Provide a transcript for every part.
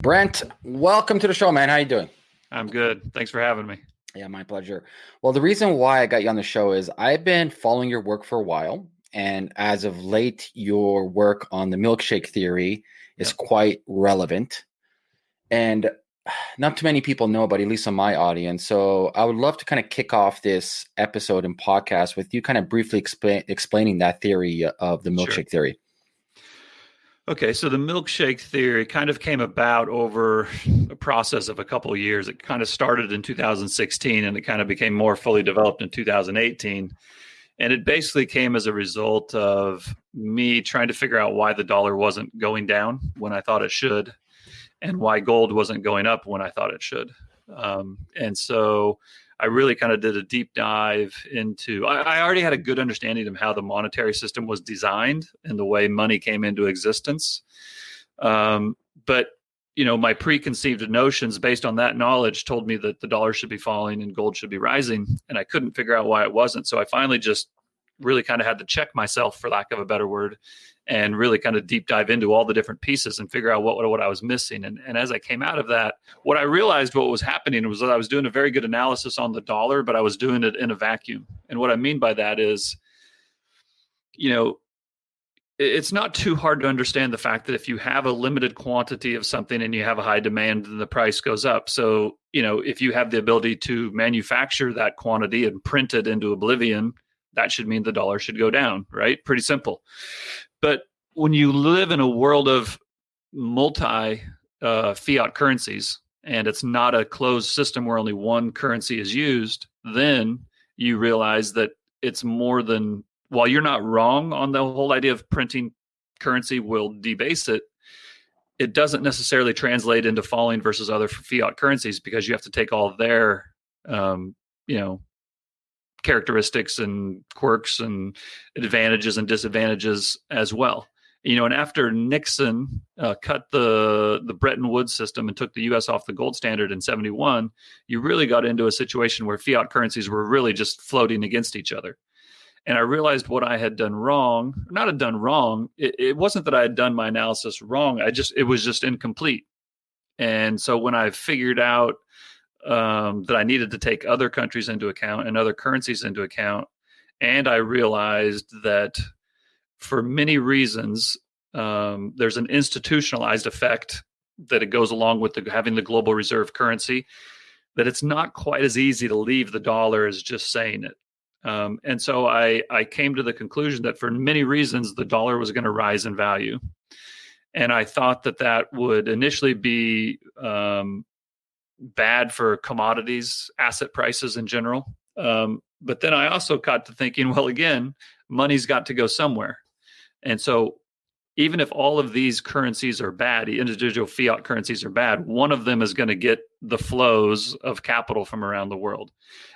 Brent, welcome to the show, man. How you doing? I'm good. Thanks for having me. Yeah, my pleasure. Well, the reason why I got you on the show is I've been following your work for a while, and as of late, your work on the milkshake theory is yeah. quite relevant. And not too many people know about, at least on my audience. So I would love to kind of kick off this episode and podcast with you kind of briefly explain, explaining that theory uh, of the milkshake sure. theory. Okay, so the milkshake theory kind of came about over a process of a couple of years. It kind of started in 2016 and it kind of became more fully developed in 2018. And it basically came as a result of me trying to figure out why the dollar wasn't going down when I thought it should and why gold wasn't going up when I thought it should. Um, and so I really kind of did a deep dive into. I, I, already had a good understanding of how the monetary system was designed and the way money came into existence. Um, but you know, my preconceived notions based on that knowledge told me that the dollar should be falling and gold should be rising, and I couldn't figure out why it wasn't. So I finally just really kind of had to check myself, for lack of a better word, and really kind of deep dive into all the different pieces and figure out what, what, what I was missing. And, and as I came out of that, what I realized what was happening was that I was doing a very good analysis on the dollar, but I was doing it in a vacuum. And what I mean by that is, you know, it's not too hard to understand the fact that if you have a limited quantity of something and you have a high demand, then the price goes up. So, you know, if you have the ability to manufacture that quantity and print it into oblivion, that should mean the dollar should go down, right? Pretty simple. But when you live in a world of multi uh, fiat currencies and it's not a closed system where only one currency is used, then you realize that it's more than while you're not wrong on the whole idea of printing currency will debase it it doesn't necessarily translate into falling versus other fiat currencies because you have to take all their um, you know characteristics and quirks and advantages and disadvantages as well. You know, and after Nixon uh, cut the the Bretton Woods system and took the U.S. off the gold standard in '71, you really got into a situation where fiat currencies were really just floating against each other. And I realized what I had done wrong, not had done wrong. It, it wasn't that I had done my analysis wrong. I just it was just incomplete. And so when I figured out um, that I needed to take other countries into account and other currencies into account. And I realized that for many reasons, um, there's an institutionalized effect that it goes along with the, having the global reserve currency, that it's not quite as easy to leave the dollar as just saying it. Um, and so I, I came to the conclusion that for many reasons, the dollar was going to rise in value. And I thought that that would initially be um, bad for commodities, asset prices in general. Um, but then I also got to thinking, well, again, money's got to go somewhere. And so even if all of these currencies are bad, individual fiat currencies are bad, one of them is going to get the flows of capital from around the world.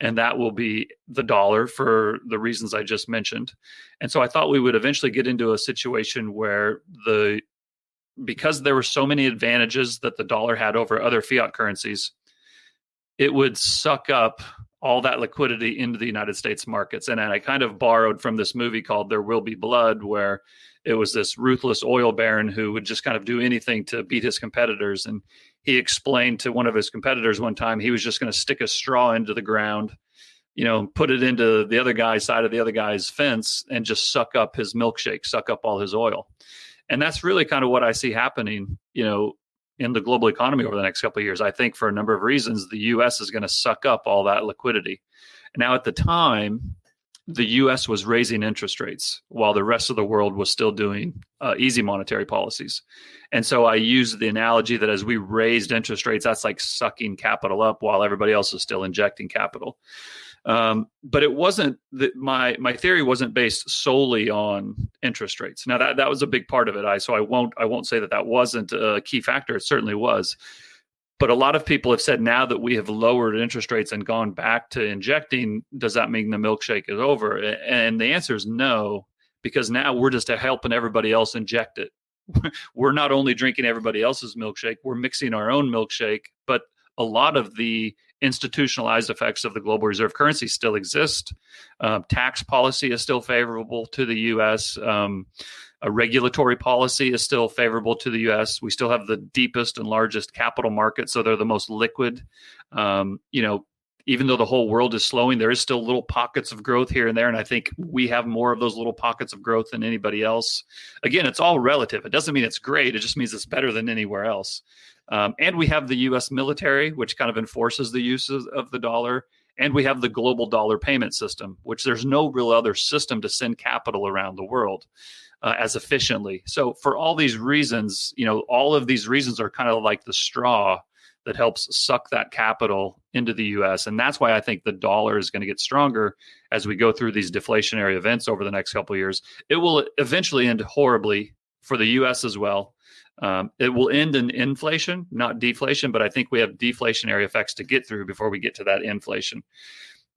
And that will be the dollar for the reasons I just mentioned. And so I thought we would eventually get into a situation where the because there were so many advantages that the dollar had over other fiat currencies, it would suck up all that liquidity into the United States markets. And I kind of borrowed from this movie called There Will Be Blood, where it was this ruthless oil baron who would just kind of do anything to beat his competitors. And he explained to one of his competitors one time he was just going to stick a straw into the ground, you know, put it into the other guy's side of the other guy's fence and just suck up his milkshake, suck up all his oil and that's really kind of what I see happening. You know, in the global economy over the next couple of years. I think for a number of reasons, the U.S. is going to suck up all that liquidity. Now, at the time, the U.S. was raising interest rates while the rest of the world was still doing uh, easy monetary policies. And so I use the analogy that as we raised interest rates, that's like sucking capital up while everybody else is still injecting capital. Um, but it wasn't that my my theory wasn't based solely on interest rates. Now that that was a big part of it. I so I won't I won't say that that wasn't a key factor. It certainly was. But a lot of people have said now that we have lowered interest rates and gone back to injecting, does that mean the milkshake is over? And the answer is no, because now we're just helping everybody else inject it. we're not only drinking everybody else's milkshake, we're mixing our own milkshake, but a lot of the institutionalized effects of the global reserve currency still exist. Uh, tax policy is still favorable to the U.S. Um, A regulatory policy is still favorable to the U.S. We still have the deepest and largest capital market, so they're the most liquid. Um, you know, even though the whole world is slowing, there is still little pockets of growth here and there. And I think we have more of those little pockets of growth than anybody else. Again, it's all relative. It doesn't mean it's great, it just means it's better than anywhere else. Um, and we have the US military, which kind of enforces the use of, of the dollar. And we have the global dollar payment system, which there's no real other system to send capital around the world. Uh, as efficiently. So for all these reasons, you know, all of these reasons are kind of like the straw that helps suck that capital into the US. And that's why I think the dollar is going to get stronger as we go through these deflationary events over the next couple years. It will eventually end horribly for the US as well. Um, it will end in inflation, not deflation, but I think we have deflationary effects to get through before we get to that inflation.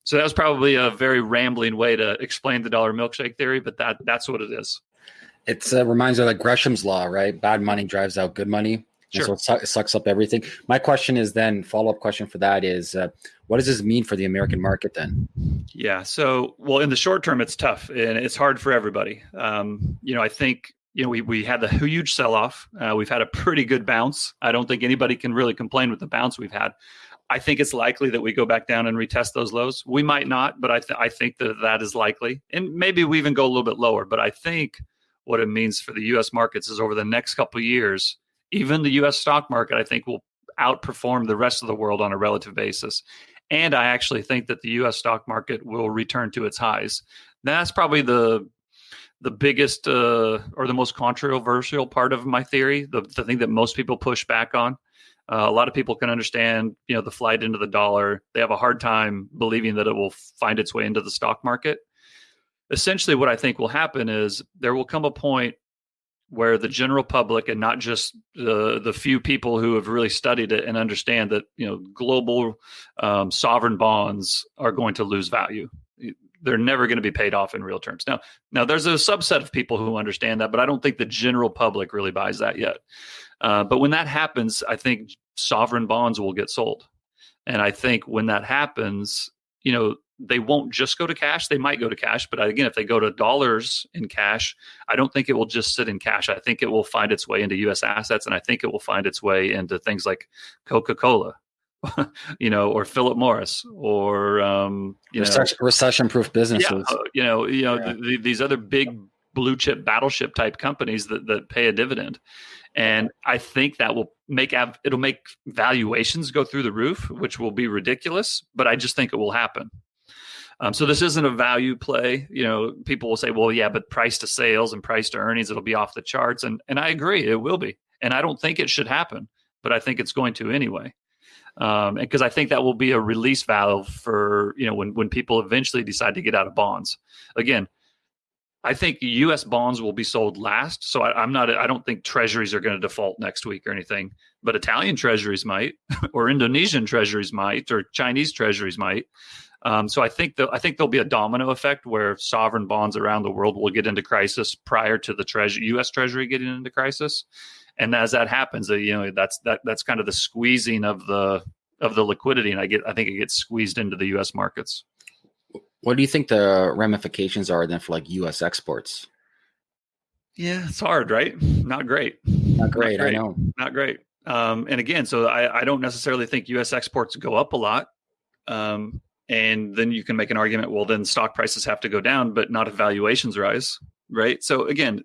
So that was probably a very rambling way to explain the dollar milkshake theory, but that that's what it is. It uh, reminds me of like Gresham's law, right? Bad money drives out good money. Sure. so it, su- it, sucks up everything. My question is then follow up question for that is uh, what does this mean for the American market then? Yeah. So, well, in the short term, it's tough and it's hard for everybody. Um, you know, I think you know we we had the huge sell off. Uh, we've had a pretty good bounce. I don't think anybody can really complain with the bounce we've had. I think it's likely that we go back down and retest those lows. We might not, but I th- I think that that is likely, and maybe we even go a little bit lower. But I think what it means for the U.S. markets is over the next couple years even the US stock market, I think, will outperform the rest of the world on a relative basis. And I actually think that the US stock market will return to its highs. That's probably the the biggest uh, or the most controversial part of my theory, the, the thing that most people push back on. Uh, a lot of people can understand, you know, the flight into the dollar. They have a hard time believing that it will find its way into the stock market. Essentially, what I think will happen is there will come a point where the general public and not just the the few people who have really studied it and understand that you know global um, sovereign bonds are going to lose value they're never going to be paid off in real terms now now there's a subset of people who understand that but i don't think the general public really buys that yet uh, but when that happens i think sovereign bonds will get sold and i think when that happens you know they won't just go to cash. They might go to cash, but again, if they go to dollars in cash, I don't think it will just sit in cash. I think it will find its way into U.S. assets, and I think it will find its way into things like Coca Cola, you know, or Philip Morris, or um, you recession, recession-proof businesses. Yeah, uh, you know, you know, yeah. the, these other big blue chip battleship type companies that that pay a dividend, and I think that will make it'll make valuations go through the roof, which will be ridiculous. But I just think it will happen. Um, so this isn't a value play. You know, people will say, "Well, yeah, but price to sales and price to earnings, it'll be off the charts," and and I agree, it will be. And I don't think it should happen, but I think it's going to anyway. Um, because I think that will be a release valve for you know when when people eventually decide to get out of bonds. Again, I think U.S. bonds will be sold last. So I, am not. I don't think treasuries are going to default next week or anything. But Italian treasuries might, or Indonesian treasuries might, or Chinese treasuries might. Um, so I think that I think there'll be a domino effect where sovereign bonds around the world will get into crisis prior to the treasury, U.S. Treasury getting into crisis, and as that happens, uh, you know that's that that's kind of the squeezing of the of the liquidity, and I get I think it gets squeezed into the U.S. markets. What do you think the ramifications are then for like U.S. exports? Yeah, it's hard, right? Not great. Not great. Not great. I know. Not great. Um, and again, so I, I, don't necessarily think U.S. exports go up a lot. Um, and then you can make an argument well then stock prices have to go down but not if valuations rise right so again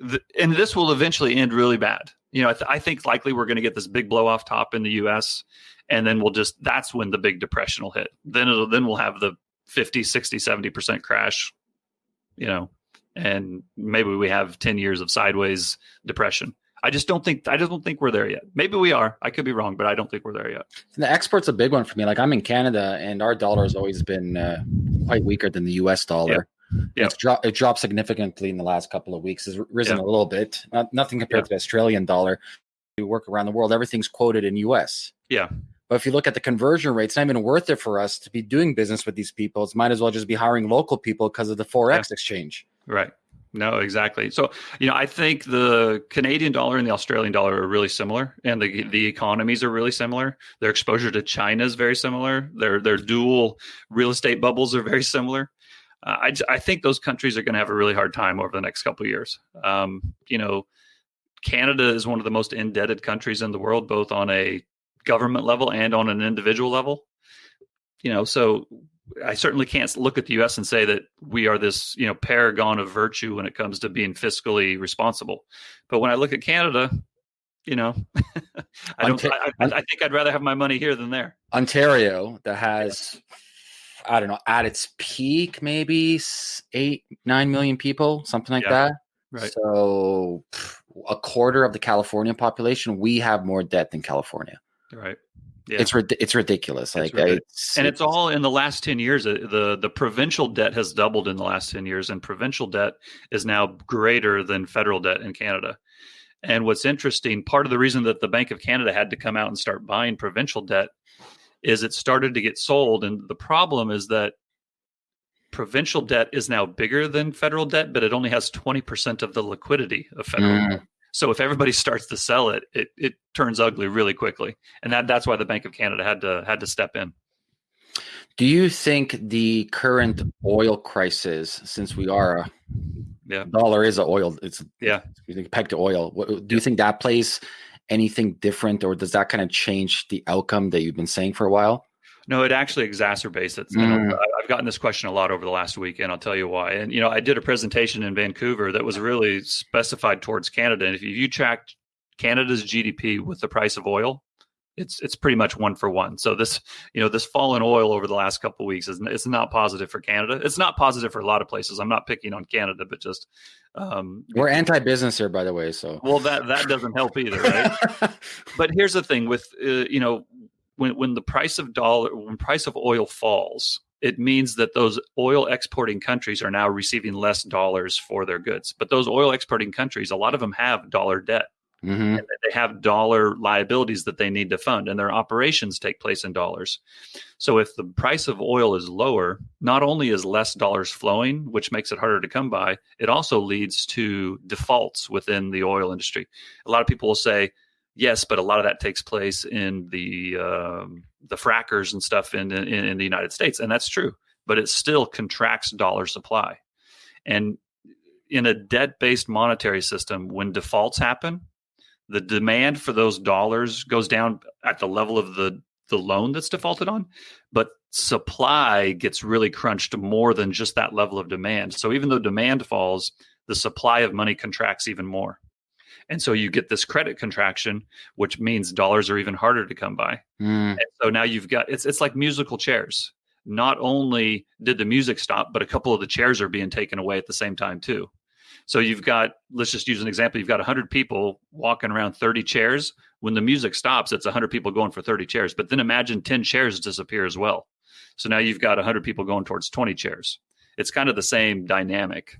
the, and this will eventually end really bad you know I, th- I think likely we're going to get this big blow off top in the us and then we'll just that's when the big depression will hit then it'll then we'll have the 50 60 70% crash you know and maybe we have 10 years of sideways depression I just don't think I just don't think we're there yet. Maybe we are. I could be wrong, but I don't think we're there yet. The export's a big one for me. Like I'm in Canada, and our dollar has always been uh, quite weaker than the U.S. dollar. Yeah. It's dropped. It dropped significantly in the last couple of weeks. It's risen yep. a little bit. Not, nothing compared yep. to the Australian dollar. We work around the world. Everything's quoted in U.S. Yeah. But if you look at the conversion rate, it's not even worth it for us to be doing business with these people. It might as well just be hiring local people because of the forex yeah. exchange. Right. No, exactly. So, you know, I think the Canadian dollar and the Australian dollar are really similar, and the the economies are really similar. Their exposure to China is very similar. Their their dual real estate bubbles are very similar. Uh, I, I think those countries are going to have a really hard time over the next couple of years. Um, you know, Canada is one of the most indebted countries in the world, both on a government level and on an individual level. You know, so I certainly can't look at the U.S. and say that we are this, you know, paragon of virtue when it comes to being fiscally responsible. But when I look at Canada, you know, I don't. I, I, think I'd rather have my money here than there. Ontario, that has, I don't know, at its peak, maybe eight, nine million people, something like yeah, that. Right. So, a quarter of the California population, we have more debt than California. Right. Yeah. It's it's ridiculous. Like, ridiculous. It's, and it's, it's, all in the last ten years. Uh, the The provincial debt has doubled in the last ten years, and provincial debt is now greater than federal debt in Canada. And what's interesting, part of the reason that the Bank of Canada had to come out and start buying provincial debt is it started to get sold. And the problem is that provincial debt is now bigger than federal debt, but it only has 20% of the liquidity of federal mm. debt. So if everybody starts to sell it, it it turns ugly really quickly. And that that's why the Bank of Canada had to had to step in. Do you think the current oil crisis, since we are a yeah. dollar is a oil, it's yeah you think pegged to oil. Do you think that plays anything different, or does that kind of change the outcome that you've been saying for a while? No, it actually exacerbates it. Mm. I've gotten this question a lot over the last week, and I'll tell you why. And you know, I did a presentation in Vancouver that was really specified towards Canada. And if you tracked Canada's GDP with the price of oil, it's it's pretty much one for one. So this you know this fall in oil over the last couple weeks is it's not positive for Canada. It's not positive for a lot of places. I'm not picking on Canada, but just um, we're anti-business here, by the way. So well, that that doesn't help either, right? but here's the thing with uh, you know when when the price of dollar when price of oil falls, it means that those oil exporting countries are now receiving less dollars for their goods. But those oil exporting countries, a lot of them have dollar debt. Mm-hmm. they have dollar liabilities that they need to fund, and their operations take place in dollars. So, if the price of oil is lower, not only is less dollars flowing, which makes it harder to come by, it also leads to defaults within the oil industry. A lot of people will say, yes, but a lot of that takes place in the um, the frackers and stuff in, in, in the United States, and that's true. But it still contracts dollar supply, and in a debt based monetary system, when defaults happen, the demand for those dollars goes down at the level of the the loan that's defaulted on, but supply gets really crunched more than just that level of demand. So even though demand falls, the supply of money contracts even more. And so you get this credit contraction, which means dollars are even harder to come by. Mm. And so now you've got it's it's like musical chairs. Not only did the music stop, but a couple of the chairs are being taken away at the same time too. So you've got let's just use an example. You've got 100 people walking around 30 chairs. When the music stops, it's 100 people going for 30 chairs. But then imagine 10 chairs disappear as well. So now you've got 100 people going towards 20 chairs. It's kind of the same dynamic.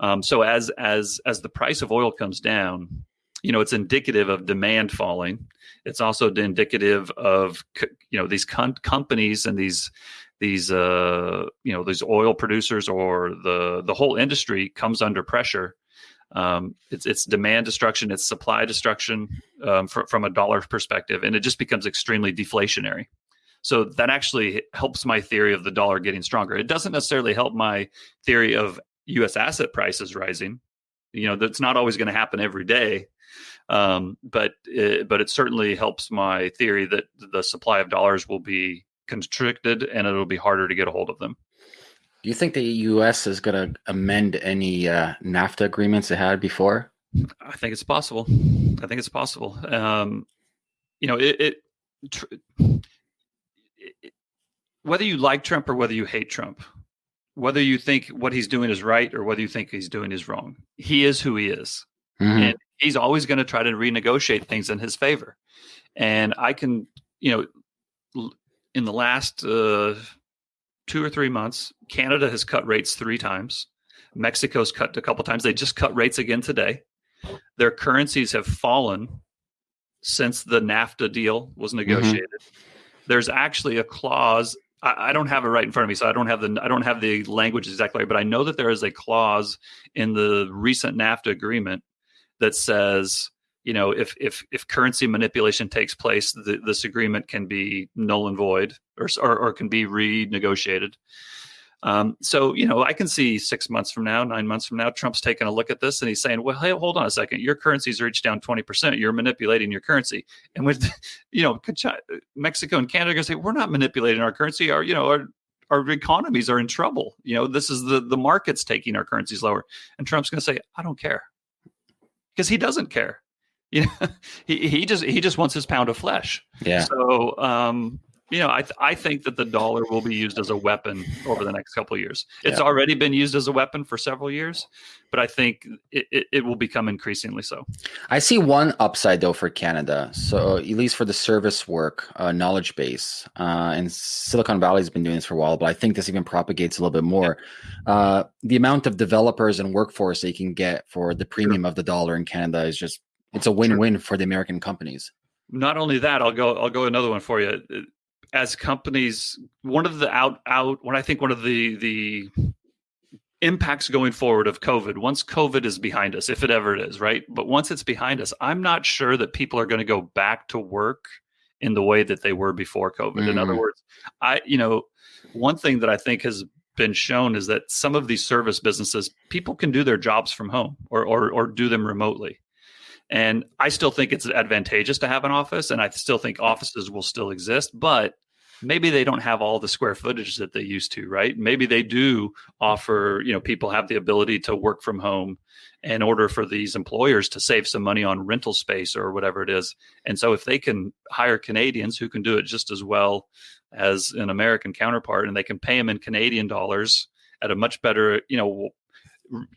Um, so as as as the price of oil comes down, you know, it's indicative of demand falling. It's also indicative of you know these com- companies and these these uh, you know these oil producers or the the whole industry comes under pressure. Um, it's it's demand destruction, it's supply destruction um, fr- from a dollar perspective, and it just becomes extremely deflationary. So that actually helps my theory of the dollar getting stronger. It doesn't necessarily help my theory of U.S. asset prices rising. You know, that's not always going to happen every day, um, but it, but it certainly helps my theory that the supply of dollars will be constricted and it'll be harder to get a hold of them. Do you think the U.S. is going to amend any uh, NAFTA agreements it had before? I think it's possible. I think it's possible. Um, you know, it, it, tr- it, whether you like Trump or whether you hate Trump, whether you think what he's doing is right or whether you think he's doing is wrong, he is who he is. Mm-hmm. And he's always going to try to renegotiate things in his favor. And I can, you know, in the last uh, two or three months, Canada has cut rates three times. Mexico's cut a couple times. They just cut rates again today. Their currencies have fallen since the NAFTA deal was mm-hmm. negotiated. Mm-hmm. There's actually a clause I, I, don't have it right in front of me, so I don't have the I don't have the language exactly, but I know that there is a clause in the recent NAFTA agreement that says, you know, if if if currency manipulation takes place, this agreement can be null and void, or or, or can be renegotiated. Um, so, you know, I can see six months from now, nine months from now, Trump's taking a look at this and he's saying, well, hey, hold on a second. Your currency's reached down 20%. You're manipulating your currency. And with, you know, Mexico and Canada are going to say, we're not manipulating our currency. Our, you know, our, our economies are in trouble. You know, this is the, the market's taking our currencies lower. And Trump's going to say, I don't care because he doesn't care. You know, he, he just, he just wants his pound of flesh. Yeah. So, um, you know, I th- I think that the dollar will be used as a weapon over the next couple of years. It's yeah. already been used as a weapon for several years, but I think it, it, it, will become increasingly so. I see one upside though for Canada. So at least for the service work, uh, knowledge base, uh, and Silicon Valley has been doing this for a while, but I think this even propagates a little bit more. Yeah. Uh, the amount of developers and workforce they can get for the premium sure. of the dollar in Canada is just it's a win-win sure. for the American companies not only that i'll go i'll go another one for you as companies one of the out out when i think one of the the impacts going forward of covid once covid is behind us if it ever is right but once it's behind us i'm not sure that people are going to go back to work in the way that they were before covid mm. in other mm. words i you know one thing that i think has been shown is that some of these service businesses people can do their jobs from home or or, or do them remotely and I still think it's advantageous to have an office, and I still think offices will still exist, but maybe they don't have all the square footage that they used to, right? Maybe they do offer, you know, people have the ability to work from home in order for these employers to save some money on rental space or whatever it is. And so if they can hire Canadians who can do it just as well as an American counterpart and they can pay them in Canadian dollars at a much better, you know,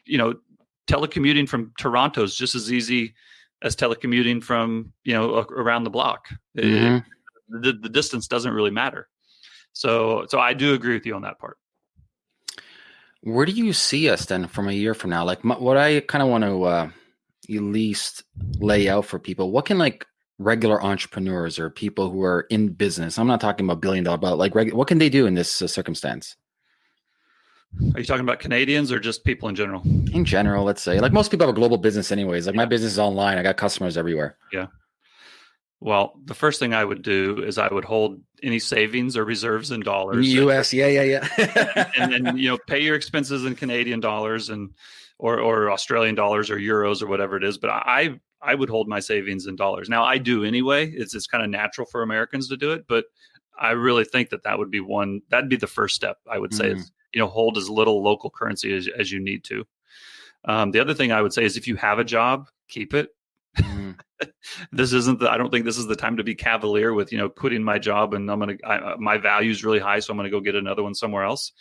you know, telecommuting from Toronto is just as easy as telecommuting from you know around the block. Mm-hmm. It, the, the distance doesn't really matter. So so I do agree with you on that part. Where do you see us then from a year from now? Like my, what I kind of want to uh, at least lay out for people. What can like regular entrepreneurs or people who are in business? I'm not talking about billion dollar, but like reg- what can they do in this uh, circumstance? Are you talking about Canadians or just people in general? In general, let's say. Like most people have a global business anyways. Like my business is online. I got customers everywhere. Yeah. Well, the first thing I would do is I would hold any savings or reserves in dollars. US, yeah, yeah, yeah. and then you know, pay your expenses in Canadian dollars and or or Australian dollars or euros or whatever it is. But I I would hold my savings in dollars. Now I do anyway. It's it's kind of natural for Americans to do it, but I really think that that would be one. That'd be the first step. I would say mm. is you know hold as little local currency as, as you need to um, the other thing i would say is if you have a job keep it mm. this isn't the i don't think this is the time to be cavalier with you know quitting my job and i'm gonna I, uh, my value is really high so i'm gonna go get another one somewhere else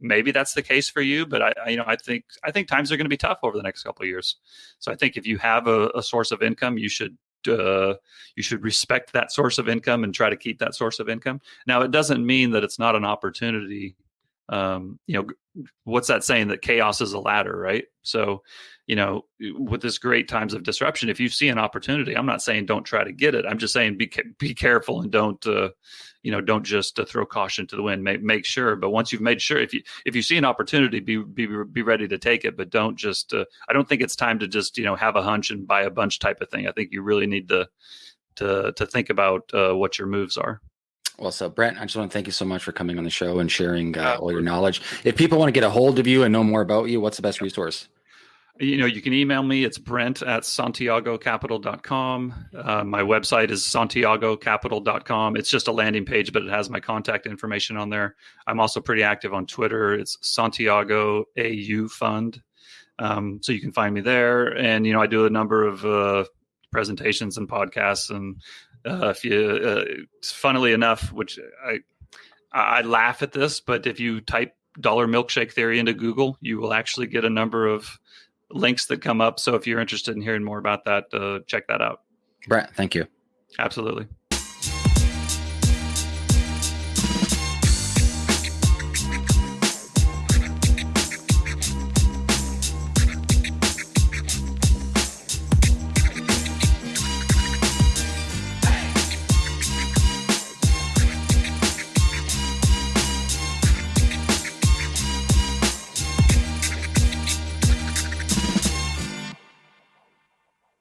maybe that's the case for you but i, I you know i think i think times are going to be tough over the next couple of years so i think if you have a, a source of income you should uh, you should respect that source of income and try to keep that source of income. Now, it doesn't mean that it's not an opportunity um, you know, what's that saying that chaos is a ladder, right? So, you know, with this great times of disruption, if you see an opportunity, I'm not saying don't try to get it. I'm just saying be be careful and don't, uh, you know, don't just uh, throw caution to the wind. Make make sure, but once you've made sure, if you if you see an opportunity, be be be ready to take it, but don't just. Uh, I don't think it's time to just you know have a hunch and buy a bunch type of thing. I think you really need to to to think about uh, what your moves are. Well, so Brent, I just want to thank you so much for coming on the show and sharing uh, all your knowledge. If people want to get a hold of you and know more about you, what's the best resource? You know, you can email me. It's brent at santiagocapital.com. Uh, my website is santiagocapital.com. It's just a landing page, but it has my contact information on there. I'm also pretty active on Twitter. It's Santiago AU Fund. Um, so you can find me there. And, you know, I do a number of uh, presentations and podcasts and uh, if you, uh, funnily enough, which I I laugh at this, but if you type dollar milkshake theory into Google, you will actually get a number of links that come up. So if you're interested in hearing more about that, uh, check that out. Brett, thank you. Absolutely.